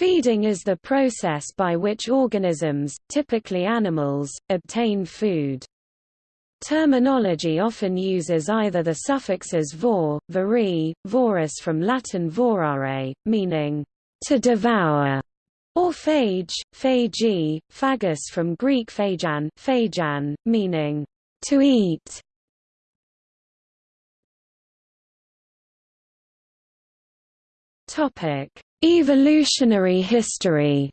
Feeding is the process by which organisms, typically animals, obtain food. Terminology often uses either the suffixes vor, vori, vorus from Latin vorare, meaning to devour, or phage, phagi, phagus from Greek phagan, phagan meaning to eat. Topic: Evolutionary history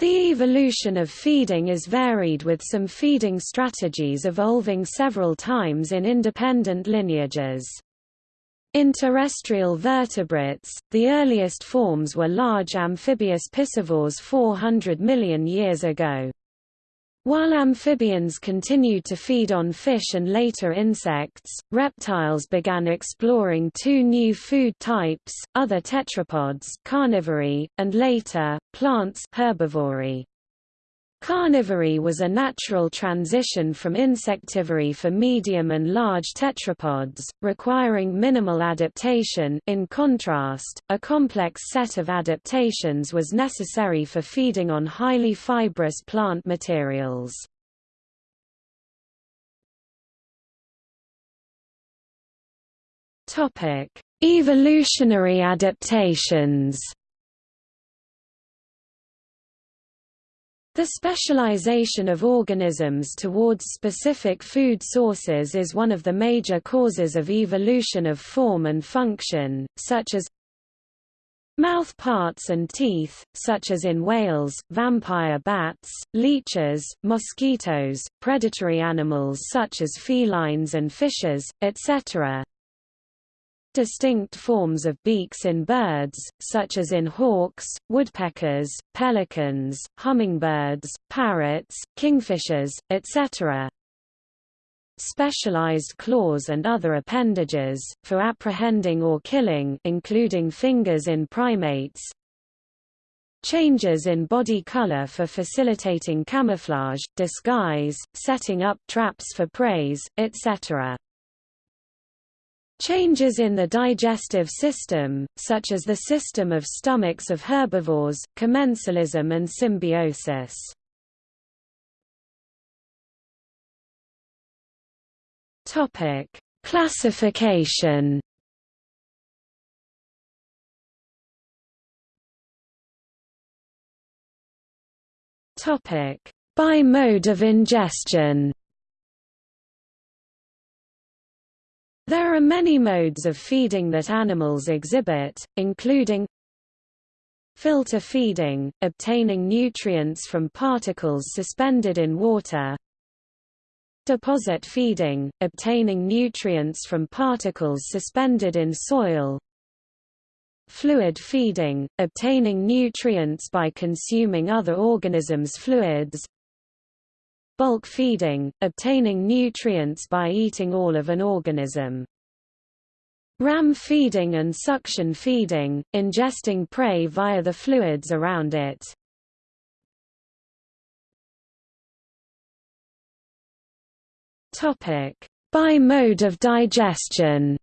The evolution of feeding is varied with some feeding strategies evolving several times in independent lineages. In terrestrial vertebrates, the earliest forms were large amphibious piscivores 400 million years ago. While amphibians continued to feed on fish and later insects, reptiles began exploring two new food types, other tetrapods carnivory, and later, plants herbivory. Carnivory was a natural transition from insectivory for medium and large tetrapods, requiring minimal adaptation in contrast, a complex set of adaptations was necessary for feeding on highly fibrous plant materials. Evolutionary adaptations The specialization of organisms towards specific food sources is one of the major causes of evolution of form and function, such as mouth parts and teeth, such as in whales, vampire bats, leeches, mosquitoes, predatory animals such as felines and fishes, etc distinct forms of beaks in birds, such as in hawks, woodpeckers, pelicans, hummingbirds, parrots, kingfishers, etc. Specialized claws and other appendages, for apprehending or killing including fingers in primates, Changes in body color for facilitating camouflage, disguise, setting up traps for prey, etc. Changes in the digestive system, such as the system of stomachs of herbivores, commensalism and symbiosis. Topic: Classification. Topic: By mode of ingestion. There are many modes of feeding that animals exhibit, including filter feeding, obtaining nutrients from particles suspended in water deposit feeding, obtaining nutrients from particles suspended in soil fluid feeding, obtaining nutrients by consuming other organisms' fluids bulk feeding, obtaining nutrients by eating all of an organism. Ram feeding and suction feeding, ingesting prey via the fluids around it. By mode of digestion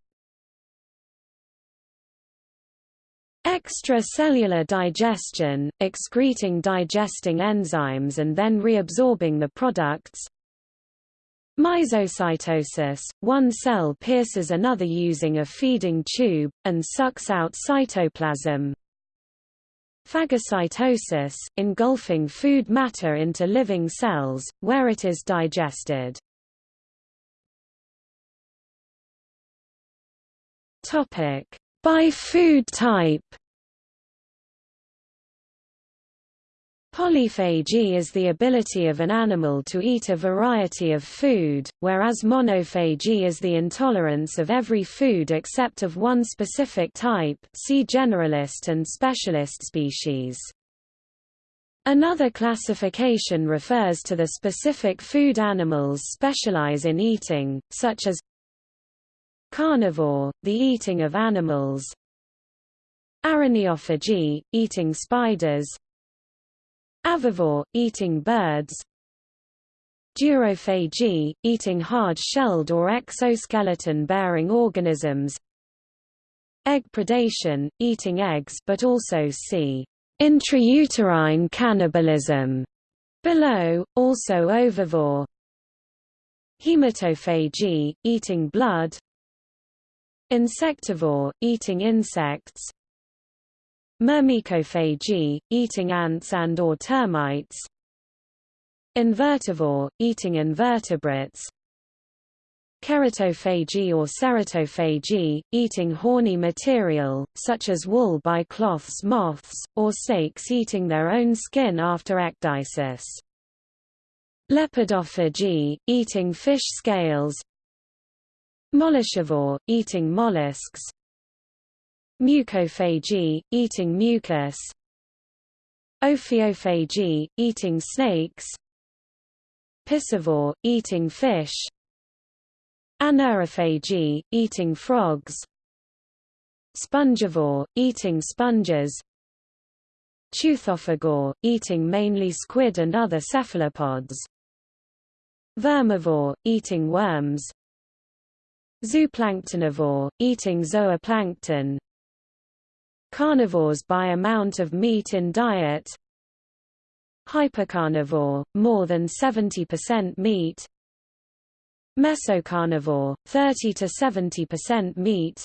Extracellular digestion, excreting digesting enzymes and then reabsorbing the products. Myzocytosis, one cell pierces another using a feeding tube, and sucks out cytoplasm. Phagocytosis, engulfing food matter into living cells, where it is digested. By food type Polyphagy is the ability of an animal to eat a variety of food, whereas monophagy is the intolerance of every food except of one specific type see generalist and specialist species. Another classification refers to the specific food animals specialize in eating, such as carnivore, the eating of animals. Araneophagy, eating spiders. Avivore, eating birds. Durophagy, eating hard-shelled or exoskeleton-bearing organisms. Egg predation, eating eggs but also see intrauterine cannibalism below, also ovivore hematophagy, eating blood insectivore, eating insects myrmecophagy, eating ants and or termites invertivore, eating invertebrates keratophagy or ceratophagy, eating horny material, such as wool by cloths moths, or snakes eating their own skin after ecdysis. Lepidophagy, eating fish scales Molluscivore, eating mollusks. Mucophagy, eating mucus. Ophiophagy, eating snakes. Piscivore, eating fish. Anurophagy, eating frogs. Spongivore, eating sponges. Teuthophagore, eating mainly squid and other cephalopods. Vermivore, eating worms Zooplanktonivore, eating zooplankton. Carnivores by amount of meat in diet. Hypercarnivore, more than 70% meat. Mesocarnivore, 30 to 70% meat.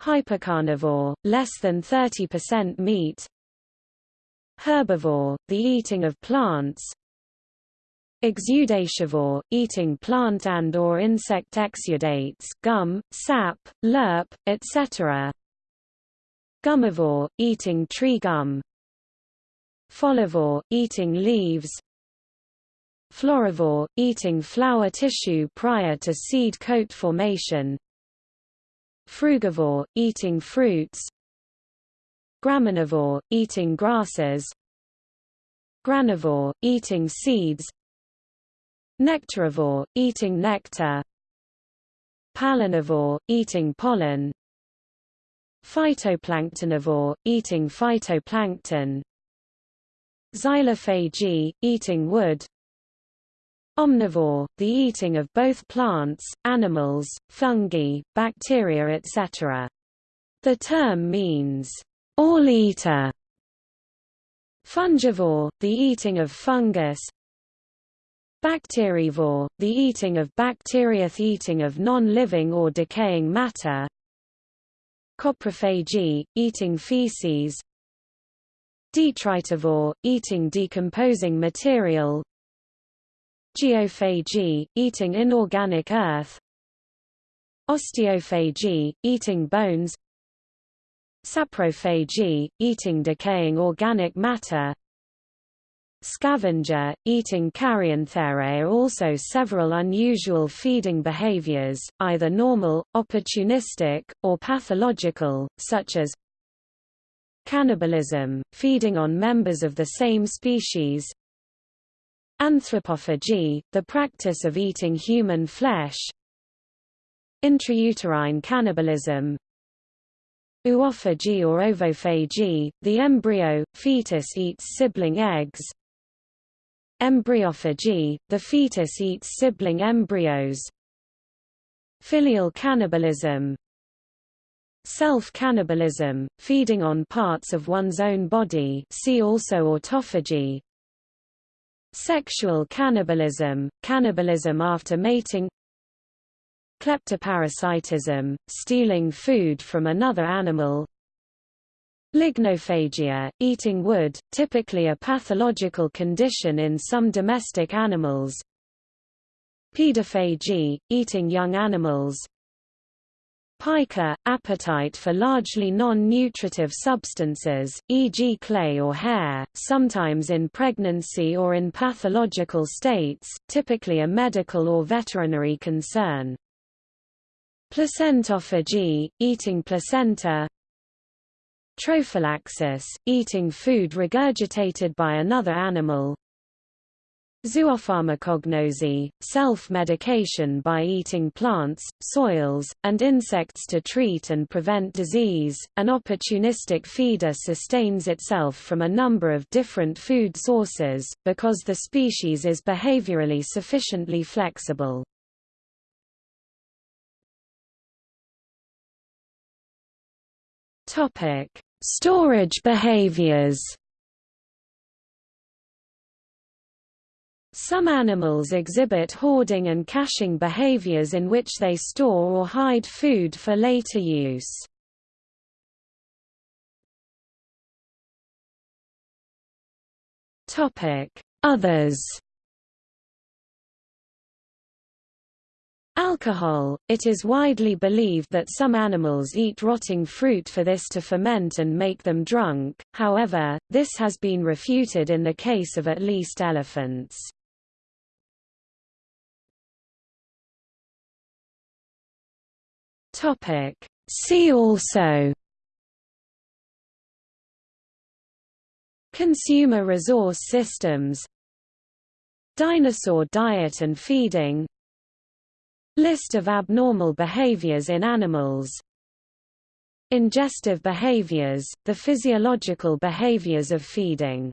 Hypocarnivore, less than 30% meat. Herbivore, the eating of plants Exudativore, eating plant and or insect exudates gum, sap, lerp, etc. Gummivore, eating tree gum. Folivore, eating leaves. Florivore, eating flower tissue prior to seed coat formation. Frugivore, eating fruits. Graminivore, eating grasses. Granivore, eating seeds Nectarivore, eating nectar. Pollinivore, eating pollen. Phytoplanktonivore, eating phytoplankton. Xylophagy, eating wood. Omnivore, the eating of both plants, animals, fungi, bacteria etc. The term means, all-eater. Fungivore, the eating of fungus Bacterivore, the eating of bacteria eating of non-living or decaying matter. Coprophagy, eating feces. Detritivore, eating decomposing material. Geophagy, eating inorganic earth. Osteophagy, eating bones. Saprophagy, eating decaying organic matter Scavenger, eating carrion. There are also several unusual feeding behaviors, either normal, opportunistic, or pathological, such as cannibalism, feeding on members of the same species. Anthropophagy, the practice of eating human flesh. Intrauterine cannibalism. Oophagy or ovophagy, the embryo, fetus eats sibling eggs Embryophagy, the fetus eats sibling embryos. Filial cannibalism. Self-cannibalism, feeding on parts of one's own body see also autophagy. Sexual cannibalism, cannibalism after mating. Kleptoparasitism, stealing food from another animal Lignophagia, eating wood, typically a pathological condition in some domestic animals. Pedophagy, eating young animals. Pica, appetite for largely non-nutritive substances, e.g. clay or hair, sometimes in pregnancy or in pathological states, typically a medical or veterinary concern. Placentophagy, eating placenta Trophallaxis, eating food regurgitated by another animal Zoopharmacognosy, self-medication by eating plants, soils, and insects to treat and prevent disease. An opportunistic feeder sustains itself from a number of different food sources, because the species is behaviorally sufficiently flexible. Topic: Storage behaviors. Some animals exhibit hoarding and caching behaviors in which they store or hide food for later use. Others Alcohol – It is widely believed that some animals eat rotting fruit for this to ferment and make them drunk, however, this has been refuted in the case of at least elephants. See also Consumer resource systems Dinosaur diet and feeding List of abnormal behaviors in animals. Ingestive behaviors, the physiological behaviors of feeding